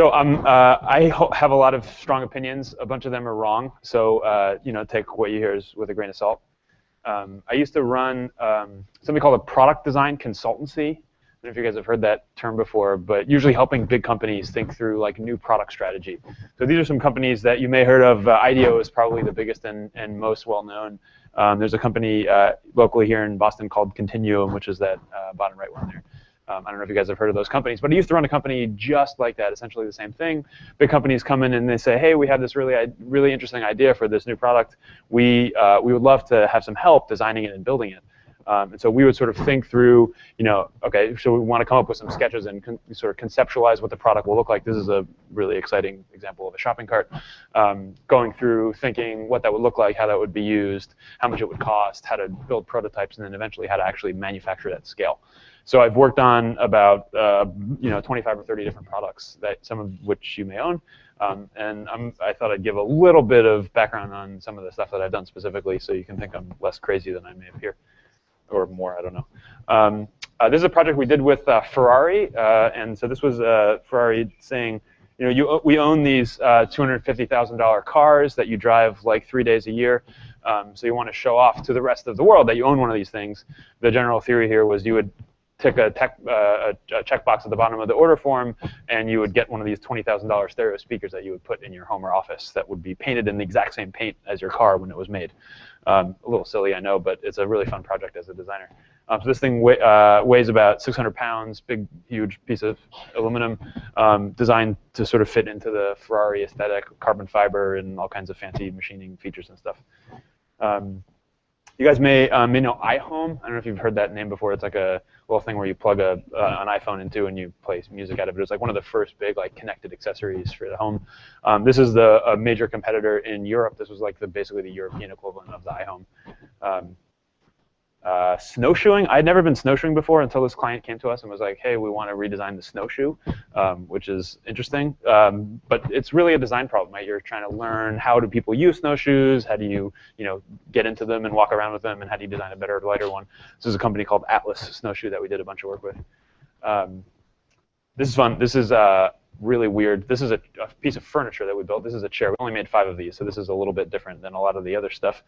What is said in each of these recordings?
So um, uh, I have a lot of strong opinions. A bunch of them are wrong. So uh, you know, take what you hear is with a grain of salt. Um, I used to run um, something called a product design consultancy. I don't know if you guys have heard that term before, but usually helping big companies think through like new product strategy. So these are some companies that you may have heard of. Uh, IDEO is probably the biggest and, and most well known. Um, there's a company uh, locally here in Boston called Continuum, which is that uh, bottom right one there. Um, I don't know if you guys have heard of those companies, but I used to run a company just like that, essentially the same thing. Big companies come in and they say, hey, we have this really, really interesting idea for this new product. We, uh, we would love to have some help designing it and building it. Um, and so we would sort of think through, you know, okay, so we want to come up with some sketches and sort of conceptualize what the product will look like. This is a really exciting example of a shopping cart. Um, going through thinking what that would look like, how that would be used, how much it would cost, how to build prototypes, and then eventually how to actually manufacture at scale. So I've worked on about uh, you know 25 or 30 different products that some of which you may own. Um, and I'm, i thought I'd give a little bit of background on some of the stuff that I've done specifically, so you can think I'm less crazy than I may appear, or more. I don't know. Um, uh, this is a project we did with uh, Ferrari, uh, and so this was uh, Ferrari saying, you know, you, we own these uh, $250,000 cars that you drive like three days a year. Um, so you want to show off to the rest of the world that you own one of these things. The general theory here was you would tick a, tech, uh, a checkbox at the bottom of the order form, and you would get one of these $20,000 stereo speakers that you would put in your home or office that would be painted in the exact same paint as your car when it was made. Um, a little silly, I know, but it's a really fun project as a designer. Um, so this thing uh, weighs about 600 pounds, big, huge piece of aluminum, um, designed to sort of fit into the Ferrari aesthetic, carbon fiber, and all kinds of fancy machining features and stuff. Um, you guys may uh, may know iHome. I don't know if you've heard that name before. It's like a little thing where you plug a uh, an iPhone into and you play music out of it. It was like one of the first big like connected accessories for the home. Um, this is the a major competitor in Europe. This was like the basically the European equivalent of the iHome. Um, uh, snowshoeing. I'd never been snowshoeing before until this client came to us and was like, hey, we want to redesign the snowshoe, um, which is interesting. Um, but it's really a design problem, right? You're trying to learn how do people use snowshoes, how do you, you know, get into them and walk around with them, and how do you design a better, lighter one. This is a company called Atlas Snowshoe that we did a bunch of work with. Um, this is fun. This is uh, really weird. This is a, a, piece of furniture that we built. This is a chair. We only made five of these, so this is a little bit different than a lot of the other stuff.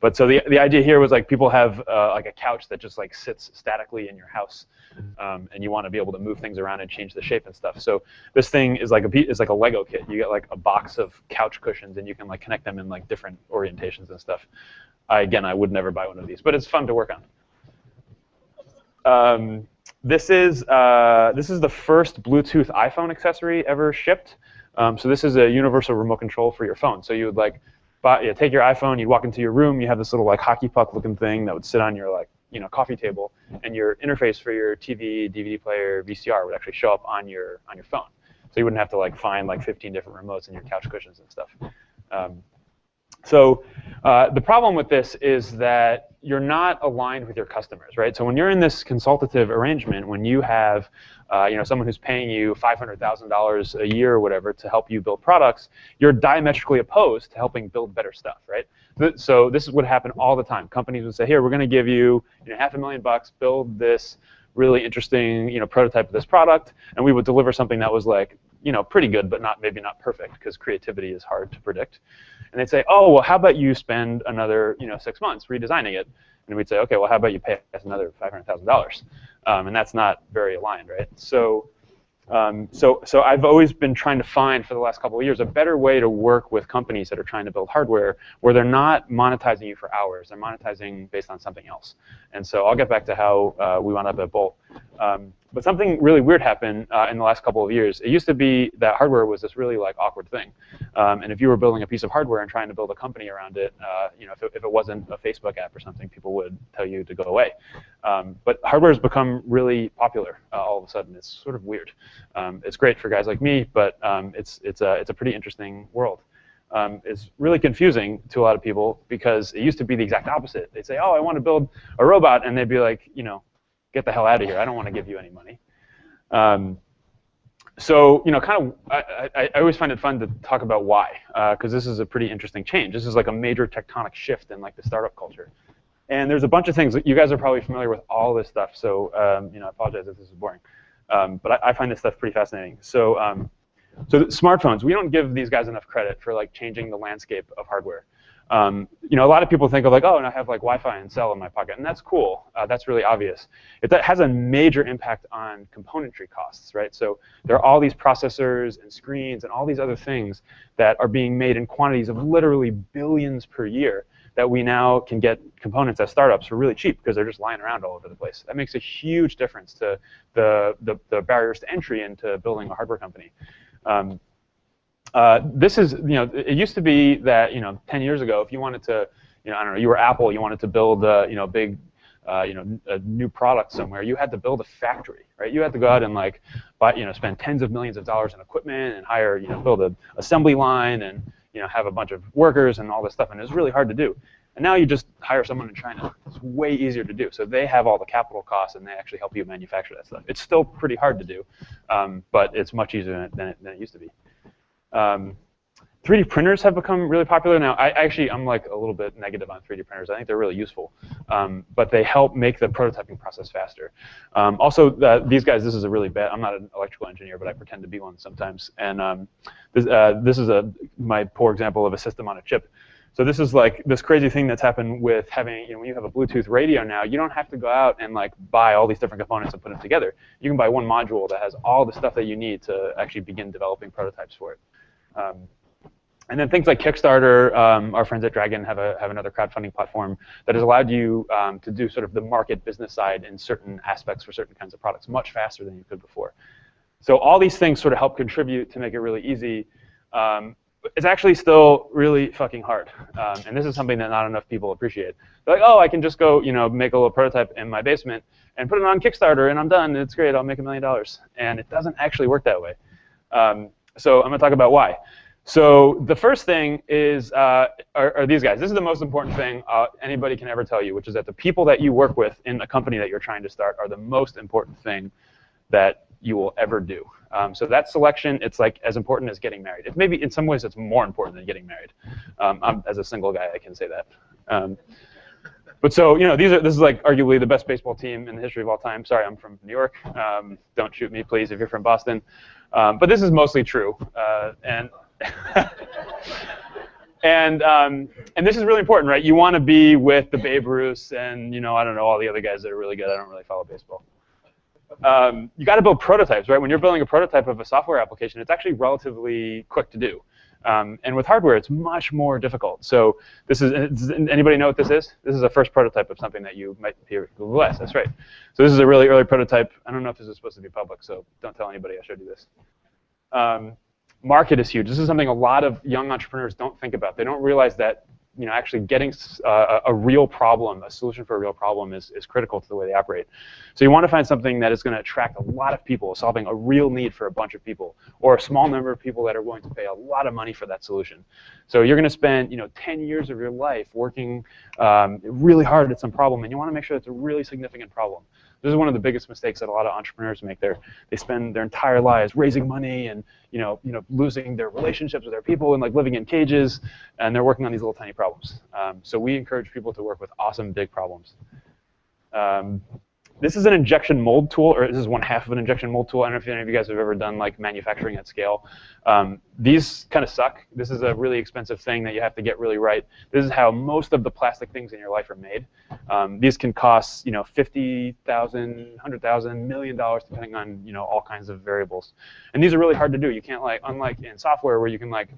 But so the the idea here was like people have uh, like a couch that just like sits statically in your house, um, and you want to be able to move things around and change the shape and stuff. So this thing is like a is like a Lego kit. You get like a box of couch cushions, and you can like connect them in like different orientations and stuff. I, again, I would never buy one of these, but it's fun to work on. Um, this is, uh, this is the first Bluetooth iPhone accessory ever shipped. Um, so this is a universal remote control for your phone. So you would like buy, yeah, take your iPhone, you'd walk into your room, you have this little like hockey puck looking thing that would sit on your like you know coffee table, and your interface for your TV, DVD player, VCR would actually show up on your on your phone. So you wouldn't have to like find like 15 different remotes in your couch cushions and stuff. Um, so uh, the problem with this is that you're not aligned with your customers, right? So when you're in this consultative arrangement, when you have uh, you know, someone who's paying you $500,000 a year or whatever to help you build products, you're diametrically opposed to helping build better stuff, right? So this is what happened all the time. Companies would say, here, we're going to give you, you know, half a million bucks, build this really interesting you know, prototype of this product, and we would deliver something that was like, you know, pretty good, but not maybe not perfect, because creativity is hard to predict. And they'd say, oh, well, how about you spend another you know, six months redesigning it? And we'd say, okay, well, how about you pay us another $500,000? Um, and that's not very aligned, right? So um, so, so I've always been trying to find for the last couple of years a better way to work with companies that are trying to build hardware where they're not monetizing you for hours. They're monetizing based on something else. And so I'll get back to how uh, we wound up at Bolt. Um, but something really weird happened uh, in the last couple of years. It used to be that hardware was this really like awkward thing. Um, and if you were building a piece of hardware and trying to build a company around it, uh, you know, if it, if it, wasn't a Facebook app or something, people would tell you to go away. Um, but hardware has become really popular uh, all of a sudden. It's sort of weird. Um, it's great for guys like me, but um, it's, it's, a, it's a pretty interesting world. Um, really confusing to a lot of people because it used to be the exact opposite. They'd say, oh, I want to build a robot, and they'd be like, you know, get the hell out of here. I don't want to give you any money. Um, so, you know, kind of, I, I, I, always find it fun to talk about why, because uh, this is a pretty interesting change. This is like a major tectonic shift in like the startup culture. And there's a bunch of things. That you guys are probably familiar with all this stuff, so um, you know, I apologize if this is boring. Um, but I, I, find this stuff pretty fascinating. So um, so smartphones, we don't give these guys enough credit for like changing the landscape of hardware. Um, you know, a lot of people think of like, oh, and I have like Wi-Fi and cell in my pocket, and that's cool. Uh, that's really obvious. It that has a major impact on componentry costs, right? So there are all these processors and screens and all these other things that are being made in quantities of literally billions per year that we now can get components as startups for really cheap because they're just lying around all over the place. That makes a huge difference to the, the, the barriers to entry into building a hardware company. Um, uh, this is, you know, it used to be that, you know, 10 years ago, if you wanted to, you know, I don't know, you were Apple, you wanted to build, a, you know, big, uh, you know, a new product somewhere, you had to build a factory, right? You had to go out and like, buy, you know, spend tens of millions of dollars in equipment and hire, you know, build an assembly line and, you know, have a bunch of workers and all this stuff, and it was really hard to do. And now you just hire someone in China. It's way easier to do. So they have all the capital costs, and they actually help you manufacture that stuff. It's still pretty hard to do, um, but it's much easier than it, than it used to be. Um, 3D printers have become really popular now. I actually, I'm like a little bit negative on 3D printers. I think they're really useful, um, but they help make the prototyping process faster. Um, also, uh, these guys, this is a really bad. I'm not an electrical engineer, but I pretend to be one sometimes. And um, this, uh, this is a my poor example of a system on a chip. So this is like this crazy thing that's happened with having, you know, when you have a Bluetooth radio now, you don't have to go out and like buy all these different components and put them together. You can buy one module that has all the stuff that you need to actually begin developing prototypes for it. Um, and then things like Kickstarter, um, our friends at Dragon have, a, have another crowdfunding platform that has allowed you um, to do sort of the market business side in certain aspects for certain kinds of products much faster than you could before. So all these things sort of help contribute to make it really easy. Um, it's actually still really fucking hard. Um, and this is something that not enough people appreciate. They're like, oh, I can just go, you know, make a little prototype in my basement and put it on Kickstarter, and I'm done. It's great. I'll make a million dollars. And it doesn't actually work that way. Um, so I'm going to talk about why. So the first thing is uh, are, are, these guys. This is the most important thing uh, anybody can ever tell you, which is that the people that you work with in the company that you're trying to start are the most important thing that you will ever do. Um, so that selection, it's like as important as getting married. It maybe in some ways it's more important than getting married. Um, as a single guy, I can say that. Um, but so you know, these are this is like arguably the best baseball team in the history of all time. Sorry, I'm from New York. Um, don't shoot me, please, if you're from Boston. Um, but this is mostly true, uh, and and um, and this is really important, right? You want to be with the Babe Ruths and you know I don't know all the other guys that are really good. I don't really follow baseball. Um, you got to build prototypes, right? When you're building a prototype of a software application, it's actually relatively quick to do. Um, and with hardware, it's much more difficult. So this is, does anybody know what this is? This is a first prototype of something that you might hear Google Glass. That's right. So this is a really early prototype. I don't know if this is supposed to be public, so don't tell anybody I showed you this. Um, market is huge. This is something a lot of young entrepreneurs don't think about. They don't realize that you know, actually getting uh, a real problem, a solution for a real problem is, is critical to the way they operate. So you want to find something that is going to attract a lot of people, solving a real need for a bunch of people, or a small number of people that are willing to pay a lot of money for that solution. So you're going to spend, you know, 10 years of your life working um, really hard at some problem, and you want to make sure it's a really significant problem. This is one of the biggest mistakes that a lot of entrepreneurs make. There, they spend their entire lives raising money and you know, you know, losing their relationships with their people and like living in cages, and they're working on these little tiny problems. Um, so we encourage people to work with awesome big problems. Um, this is an injection mold tool, or this is one half of an injection mold tool. I don't know if any of you guys have ever done like manufacturing at scale. Um, these kind of suck. This is a really expensive thing that you have to get really right. This is how most of the plastic things in your life are made. Um, these can cost, you know, fifty thousand, hundred thousand, million dollars, depending on, you know, all kinds of variables. And these are really hard to do. You can't like, unlike in software where you can like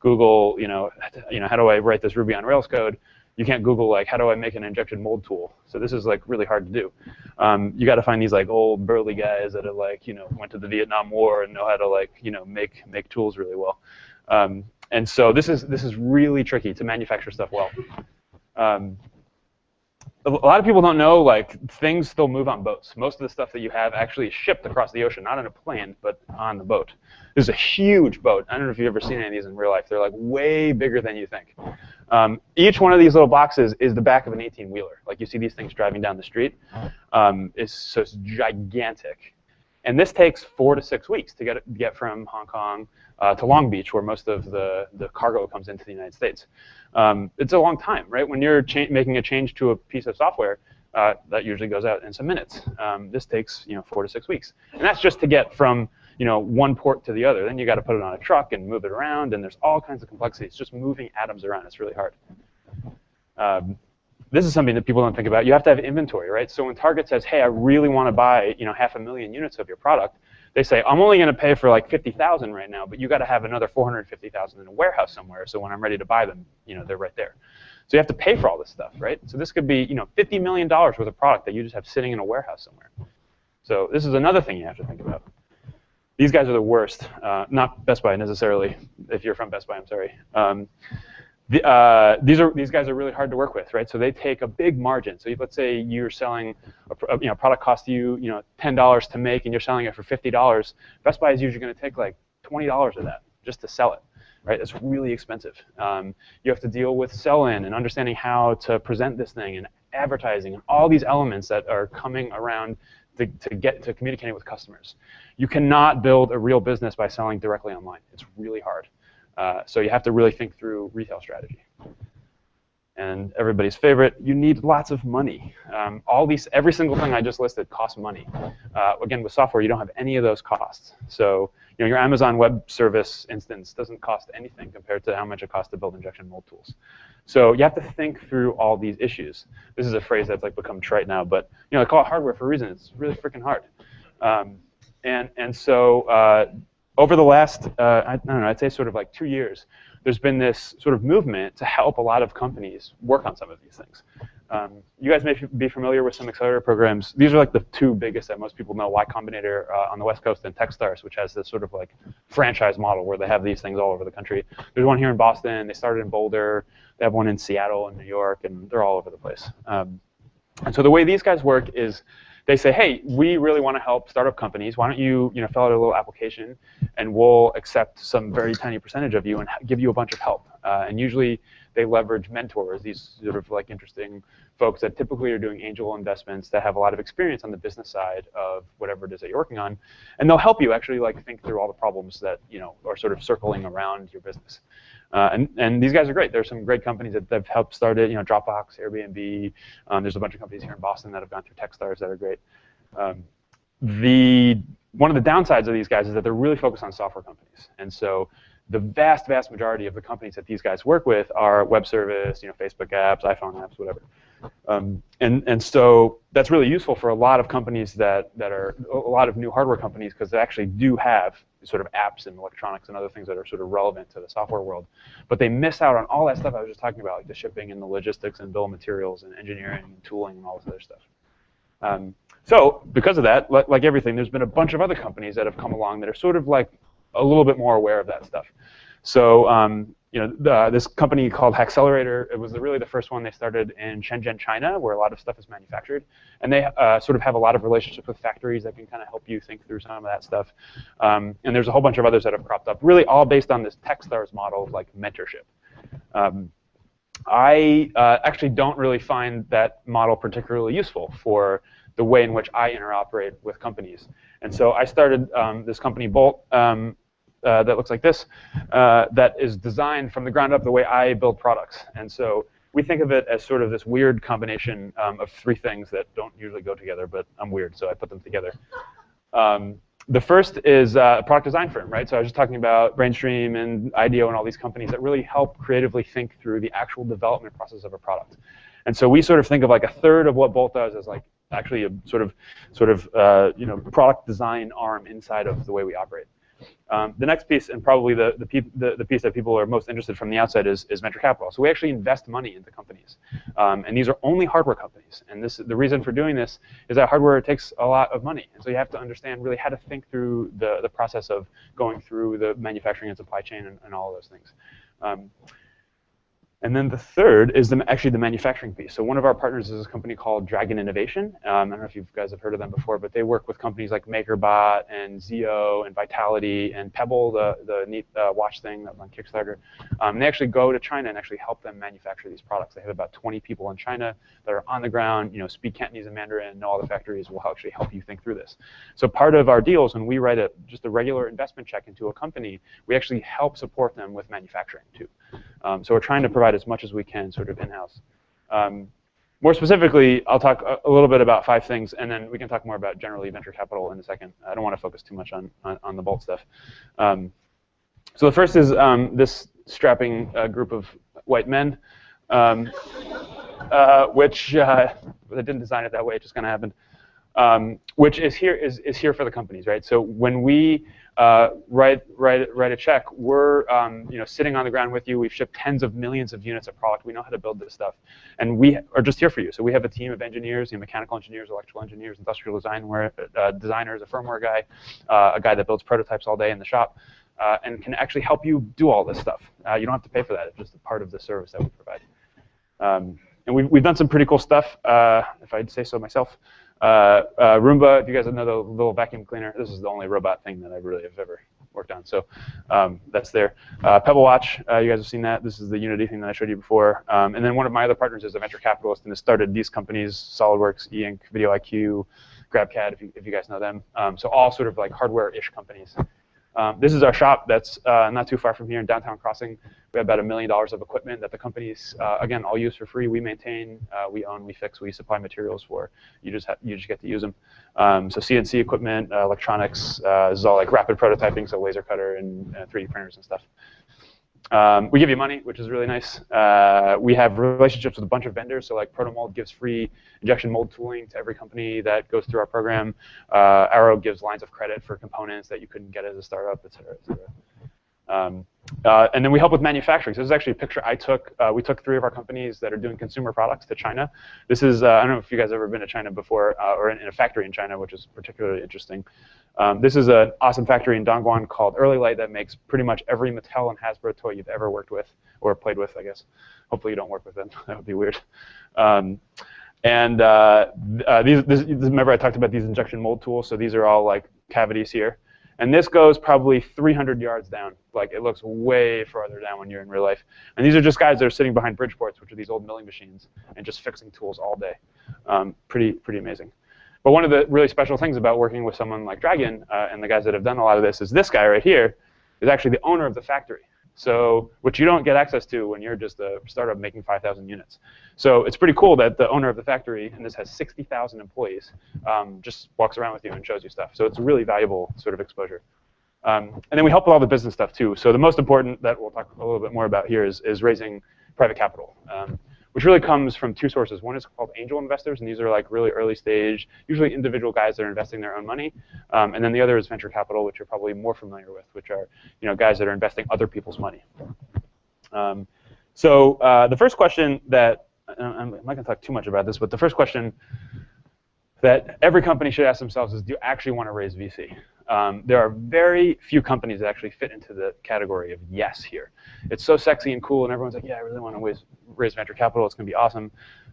Google, you know, you know, how do I write this Ruby on Rails code? You can't Google like how do I make an injection mold tool. So this is like really hard to do. Um, you got to find these like old burly guys that are like you know went to the Vietnam War and know how to like you know make make tools really well. Um, and so this is this is really tricky to manufacture stuff well. Um, a lot of people don't know like things still move on boats. Most of the stuff that you have actually is shipped across the ocean, not in a plane, but on the boat. This is a huge boat. I don't know if you've ever seen any of these in real life. They're like way bigger than you think. Um, each one of these little boxes is the back of an 18-wheeler. Like you see these things driving down the street. Um, it's, so it's gigantic. And this takes four to six weeks to get, get from Hong Kong uh, to Long Beach, where most of the, the cargo comes into the United States. Um, it's a long time, right? When you're making a change to a piece of software, uh, that usually goes out in some minutes. Um, this takes you know four to six weeks, and that's just to get from you know, one port to the other. Then you got to put it on a truck and move it around, and there's all kinds of complexities. Just moving atoms around, it's really hard. Um, this is something that people don't think about. You have to have inventory, right? So when Target says, hey, I really want to buy, you know, half a million units of your product, they say, I'm only going to pay for like 50,000 right now, but you got to have another 450,000 in a warehouse somewhere. So when I'm ready to buy them, you know, they're right there. So you have to pay for all this stuff, right? So this could be, you know, $50 million worth of product that you just have sitting in a warehouse somewhere. So this is another thing you have to think about. These guys are the worst. Uh, not Best Buy necessarily. If you're from Best Buy, I'm sorry. Um, the, uh, these are these guys are really hard to work with, right? So they take a big margin. So let's say you're selling a, you know product cost you you know ten dollars to make, and you're selling it for fifty dollars. Best Buy is usually going to take like twenty dollars of that just to sell it, right? It's really expensive. Um, you have to deal with sell-in and understanding how to present this thing and advertising and all these elements that are coming around to, to get to communicating with customers. You cannot build a real business by selling directly online. It's really hard. Uh, so you have to really think through retail strategy. And everybody's favorite, you need lots of money. Um, all these, every single thing I just listed costs money. Uh, again, with software, you don't have any of those costs. So you know, your Amazon Web Service instance doesn't cost anything compared to how much it costs to build injection mold tools. So you have to think through all these issues. This is a phrase that's like become trite now, but you know, I call it hardware for a reason. It's really freaking hard. Um, and and so uh, over the last, uh, I, don't know, I'd say sort of like two years, there's been this sort of movement to help a lot of companies work on some of these things. Um, you guys may be familiar with some accelerator programs. These are like the two biggest that most people know, Y Combinator uh, on the West Coast and Techstars, which has this sort of like franchise model where they have these things all over the country. There's one here in Boston. They started in Boulder. They have one in Seattle and New York, and they're all over the place. Um, and so the way these guys work is they say, hey, we really want to help startup companies. Why don't you, you know, fill out a little application, and we'll accept some very tiny percentage of you and give you a bunch of help. Uh, and usually they leverage mentors, these sort of like interesting folks that typically are doing angel investments that have a lot of experience on the business side of whatever it is that you're working on, and they'll help you actually like think through all the problems that you know are sort of circling around your business. Uh, and, and these guys are great. There's some great companies that have helped start it. You know, Dropbox, Airbnb. Um, there's a bunch of companies here in Boston that have gone through TechStars that are great. Um, the one of the downsides of these guys is that they're really focused on software companies, and so the vast, vast majority of the companies that these guys work with are web service, you know, Facebook apps, iPhone apps, whatever. Um, and, and so that's really useful for a lot of companies that, that are, a lot of new hardware companies, because they actually do have sort of apps and electronics and other things that are sort of relevant to the software world. But they miss out on all that stuff I was just talking about, like the shipping and the logistics and bill of materials and engineering and tooling and all this other stuff. Um, so because of that, like, like everything, there's been a bunch of other companies that have come along that are sort of like a little bit more aware of that stuff. So um, you know, the, this company called Hackcelerator, it was really the first one they started in Shenzhen, China, where a lot of stuff is manufactured. And they uh, sort of have a lot of relationships with factories that can kind of help you think through some of that stuff. Um, and there's a whole bunch of others that have cropped up, really all based on this Techstars model of like mentorship. Um, I uh, actually don't really find that model particularly useful for the way in which I interoperate with companies. And so I started um, this company, Bolt, um, uh, that looks like this, uh, that is designed from the ground up the way I build products. And so we think of it as sort of this weird combination um, of three things that don't usually go together, but I'm weird, so I put them together. Um, the first is uh, a product design firm, right? So I was just talking about Brainstream and IDEO and all these companies that really help creatively think through the actual development process of a product. And so we sort of think of like a third of what Bolt does as like actually a sort of sort of uh, you know product design arm inside of the way we operate. Um, the next piece, and probably the, the, the, the, piece that people are most interested from the outside, is, is venture capital. So we actually invest money into companies. Um, and these are only hardware companies. And this, the reason for doing this is that hardware takes a lot of money. And so you have to understand really how to think through the, the process of going through the manufacturing and supply chain and, and all of those things. Um, and then the third is the, actually the manufacturing piece. So one of our partners is a company called Dragon Innovation. Um, I don't know if you guys have heard of them before, but they work with companies like MakerBot and Zeo and Vitality and Pebble, the, the neat uh, watch thing that on Kickstarter. Um, they actually go to China and actually help them manufacture these products. They have about 20 people in China that are on the ground, you know, speak Cantonese and Mandarin, know all the factories, will actually help you think through this. So part of our deals, when we write a, just a regular investment check into a company, we actually help support them with manufacturing too. Um, so we're trying to provide as much as we can sort of in-house. Um, more specifically, I'll talk a, a, little bit about five things, and then we can talk more about generally venture capital in a second. I don't want to focus too much on, on, on the Bolt stuff. Um, so the first is um, this strapping uh, group of white men, um, uh, which uh, I didn't design it that way, it just kind of happened, um, which is here, is, is here for the companies, right? So when we uh, write, write, write a check. We're um, you know, sitting on the ground with you. We've shipped tens of millions of units of product. We know how to build this stuff. And we are just here for you. So we have a team of engineers, you know, mechanical engineers, electrical engineers, industrial design, uh, designers, a firmware guy, uh, a guy that builds prototypes all day in the shop, uh, and can actually help you do all this stuff. Uh, you don't have to pay for that. It's just a part of the service that we provide. Um, and we've, we've done some pretty cool stuff, uh, if I'd say so myself. Uh, uh, Roomba, if you guys know the little vacuum cleaner, this is the only robot thing that I really have ever worked on. So um, that's there. Uh, Pebble Watch, uh, you guys have seen that. This is the Unity thing that I showed you before. Um, and then one of my other partners is a venture capitalist and has started these companies, SolidWorks, E-Ink, VideoIQ, GrabCAD, if you, if you guys know them. Um, so all sort of like hardware-ish companies. Um, this is our shop that's uh, not too far from here in downtown Crossing. We have about a million dollars of equipment that the companies, uh, again, all use for free. We maintain, uh, we own, we fix, we supply materials for. You just you just get to use them. Um, so CNC equipment, uh, electronics, uh, this is all like rapid prototyping, so laser cutter and 3D uh, printers and stuff. Um, we give you money, which is really nice. Uh, we have relationships with a bunch of vendors. So like Protomold gives free injection mold tooling to every company that goes through our program. Uh, Arrow gives lines of credit for components that you couldn't get as a startup, et cetera, et cetera. Um, uh, and then we help with manufacturing. So this is actually a picture I took. Uh, we took three of our companies that are doing consumer products to China. This is, uh, I don't know if you guys have ever been to China before uh, or in, in, a factory in China, which is particularly interesting. Um, this is an awesome factory in Dongguan called Early Light that makes pretty much every Mattel and Hasbro toy you've ever worked with or played with, I guess. Hopefully you don't work with them. that would be weird. Um, and uh, uh, these, this, remember I talked about these injection mold tools. So these are all like cavities here. And this goes probably 300 yards down. Like it looks way farther down when you're in real life. And these are just guys that are sitting behind Bridgeports, which are these old milling machines, and just fixing tools all day. Um, pretty, pretty amazing. But one of the really special things about working with someone like Dragon uh, and the guys that have done a lot of this is this guy right here is actually the owner of the factory. So, which you don't get access to when you're just a startup making 5,000 units. So it's pretty cool that the owner of the factory, and this has 60,000 employees, um, just walks around with you and shows you stuff. So it's a really valuable sort of exposure. Um, and then we help with all the business stuff too. So the most important that we'll talk a little bit more about here is, is raising private capital. Um, which really comes from two sources. One is called angel investors, and these are like really early stage, usually individual guys that are investing their own money. Um, and then the other is venture capital, which you're probably more familiar with, which are you know guys that are investing other people's money. Um, so uh, the first question that I'm not going to talk too much about this, but the first question that every company should ask themselves is, do you actually want to raise VC? Um, there are very few companies that actually fit into the category of yes here. It's so sexy and cool, and everyone's like, yeah, I really want to raise, raise venture capital. It's going to be awesome.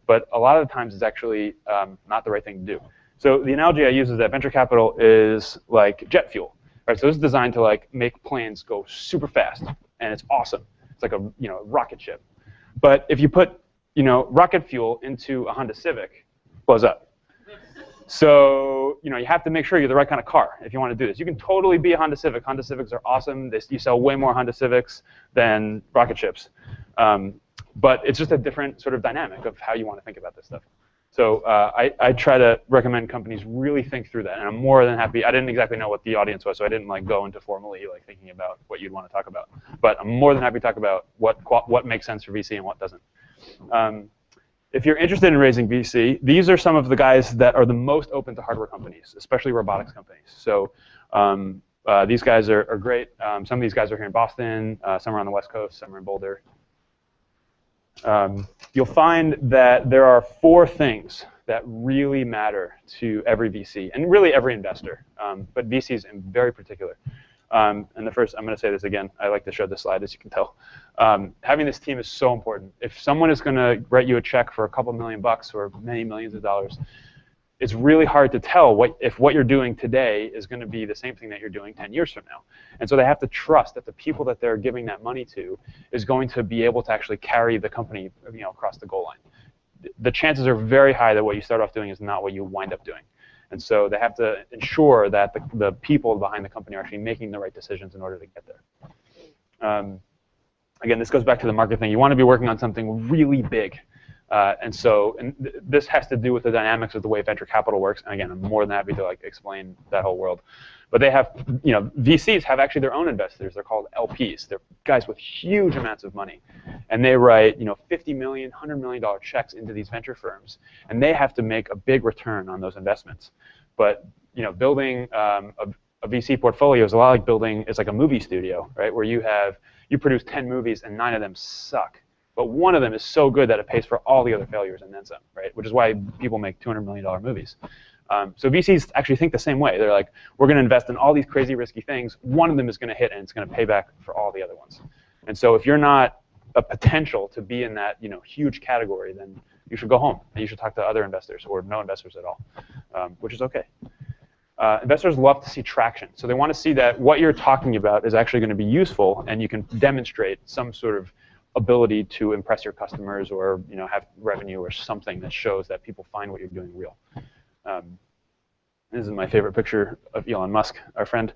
But a lot of the times, it's actually um, not the right thing to do. So the analogy I use is that venture capital is like jet fuel. Right? So this is designed to like make planes go super fast, and it's awesome. It's like a you know rocket ship. But if you put you know rocket fuel into a Honda Civic, blows up. So you know you have to make sure you're the right kind of car if you want to do this. You can totally be a Honda Civic. Honda Civics are awesome. They, you sell way more Honda Civics than rocket ships. Um, but it's just a different sort of dynamic of how you want to think about this stuff. So uh, I, I, try to recommend companies really think through that, and I'm more than happy. I didn't exactly know what the audience was, so I didn't like go into formally like thinking about what you'd want to talk about. But I'm more than happy to talk about what what makes sense for VC and what doesn't. Um, if you're interested in raising VC, these are some of the guys that are the most open to hardware companies, especially robotics companies. So um, uh, these guys are, are great. Um, some of these guys are here in Boston, uh, some are on the West Coast, some are in Boulder. Um, you'll find that there are four things that really matter to every VC, and really every investor, um, but VCs in very particular. Um, and the first, I'm going to say this again. I like to show this slide, as you can tell. Um, having this team is so important. If someone is going to write you a check for a couple million bucks or many millions of dollars, it's really hard to tell what, if what you're doing today is going to be the same thing that you're doing 10 years from now. And so they have to trust that the people that they're giving that money to is going to be able to actually carry the company you know, across the goal line. The chances are very high that what you start off doing is not what you wind up doing. And so they have to ensure that the, the people behind the company are actually making the right decisions in order to get there. Um, again, this goes back to the market thing. You want to be working on something really big. Uh, and so, and th this has to do with the dynamics of the way venture capital works. And again, I'm more than happy to like explain that whole world. But they have, you know, VCs have actually their own investors. They're called LPs. They're guys with huge amounts of money, and they write, you know, 50 million, 100 million dollar checks into these venture firms, and they have to make a big return on those investments. But you know, building um, a, a VC portfolio is a lot like building. It's like a movie studio, right? Where you have you produce 10 movies and nine of them suck but one of them is so good that it pays for all the other failures and then some, right? Which is why people make $200 million movies. Um, so VCs actually think the same way. They're like, we're going to invest in all these crazy risky things. One of them is going to hit, and it's going to pay back for all the other ones. And so if you're not a potential to be in that you know huge category, then you should go home and you should talk to other investors or no investors at all, um, which is okay. Uh, investors love to see traction. So they want to see that what you're talking about is actually going to be useful, and you can demonstrate some sort of ability to impress your customers or you know have revenue or something that shows that people find what you're doing real. Um, this is my favorite picture of Elon Musk, our friend.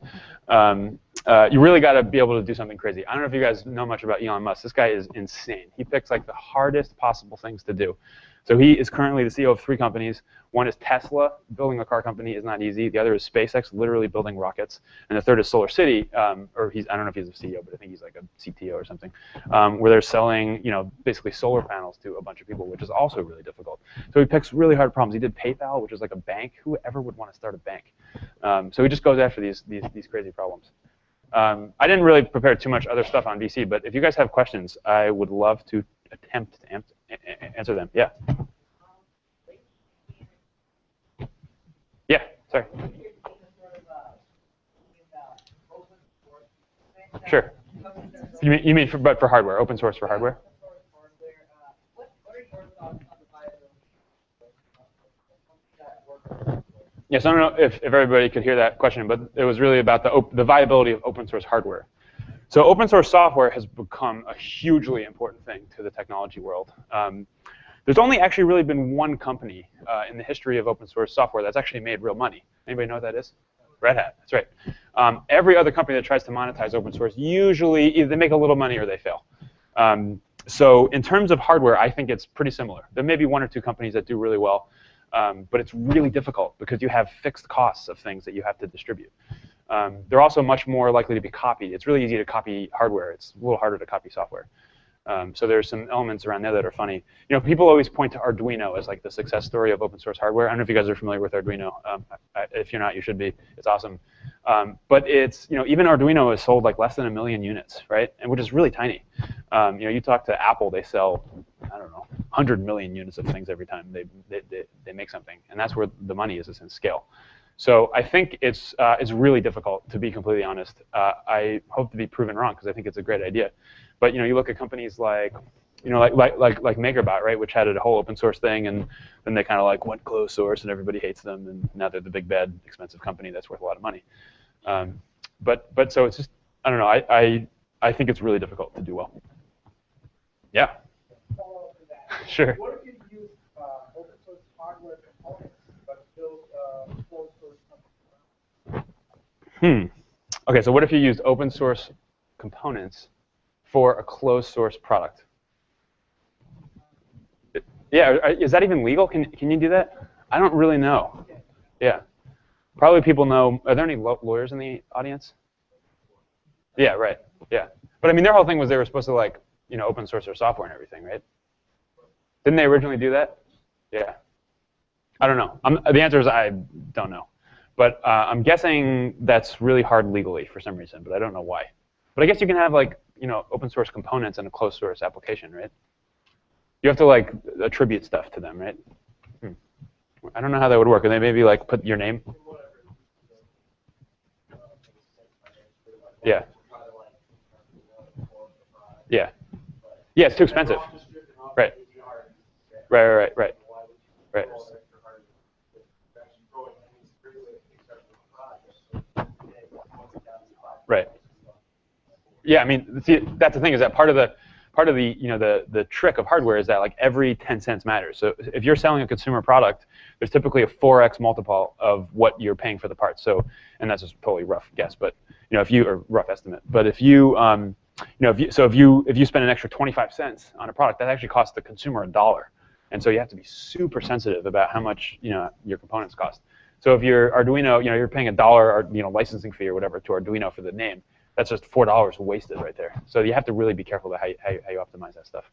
Um, uh, you really got to be able to do something crazy. I don't know if you guys know much about Elon Musk. This guy is insane. He picks like the hardest possible things to do. So he is currently the CEO of three companies. One is Tesla. Building a car company is not easy. The other is SpaceX, literally building rockets. And the third is Solar City, um, or he's I don't know if he's a CEO, but I think he's like a CTO or something, um, where they're selling you know basically solar panels to a bunch of people, which is also really difficult. So he picks really hard problems. He did PayPal, which is like a bank. Who ever would want to start a bank? Um, so he just goes after these these, these crazy problems. Um, I didn't really prepare too much other stuff on VC, but if you guys have questions, I would love to attempt to answer answer them. Yeah. Yeah, sorry. Sure. You mean, you mean for, but for hardware, open source for hardware? Yes, I don't know if, if everybody could hear that question, but it was really about the, the viability of open source hardware. So open source software has become a hugely important thing to the technology world. Um, there's only actually really been one company uh, in the history of open source software that's actually made real money. Anybody know what that is? Red Hat, that's right. Um, every other company that tries to monetize open source, usually either they make a little money or they fail. Um, so in terms of hardware, I think it's pretty similar. There may be one or two companies that do really well, um, but it's really difficult because you have fixed costs of things that you have to distribute. Um, they're also much more likely to be copied. It's really easy to copy hardware. It's a little harder to copy software. Um, so there's some elements around there that are funny. You know, people always point to Arduino as like the success story of open source hardware. I don't know if you guys are familiar with Arduino. Um, if you're not, you should be. It's awesome. Um, but it's, you know, even Arduino is sold like less than a million units, right? And which is really tiny. Um, you know, you talk to Apple, they sell, I don't know, 100 million units of things every time they, they, they, they make something. And that's where the money is, is in scale. So I think it's uh, it's really difficult to be completely honest. Uh, I hope to be proven wrong because I think it's a great idea. But you know, you look at companies like you know, like like like like MakerBot, right, which had a whole open source thing, and then they kind of like went closed source, and everybody hates them, and now they're the big bad expensive company that's worth a lot of money. Um, but but so it's just I don't know. I I I think it's really difficult to do well. Yeah. sure. Hmm. Okay, so what if you used open source components for a closed source product? Yeah, is that even legal? Can, can you do that? I don't really know. Yeah. Probably people know. Are there any lawyers in the audience? Yeah, right. Yeah. But I mean, their whole thing was they were supposed to like, you know, open source their software and everything, right? Didn't they originally do that? Yeah. I don't know. I'm, the answer is I don't know. But uh, I'm guessing that's really hard legally for some reason, but I don't know why. But I guess you can have like you know open source components in a closed source application, right? You have to like attribute stuff to them, right? Hmm. I don't know how that would work. And they maybe like put your name. Yeah. Yeah. Yeah, it's too expensive. Right. Right, right, right, right. Right. Yeah, I mean, see, that's the thing is that part of the part of the you know the the trick of hardware is that like every 10 cents matters. So if you're selling a consumer product, there's typically a 4x multiple of what you're paying for the parts. So and that's just totally rough guess, but you know if you or rough estimate. But if you um, you know if you, so if you if you spend an extra 25 cents on a product, that actually costs the consumer a dollar. And so you have to be super sensitive about how much you know your components cost. So if your Arduino, you know, you're paying a dollar, you know, licensing fee or whatever to Arduino for the name, that's just four dollars wasted right there. So you have to really be careful about how you, how you, how you optimize that stuff.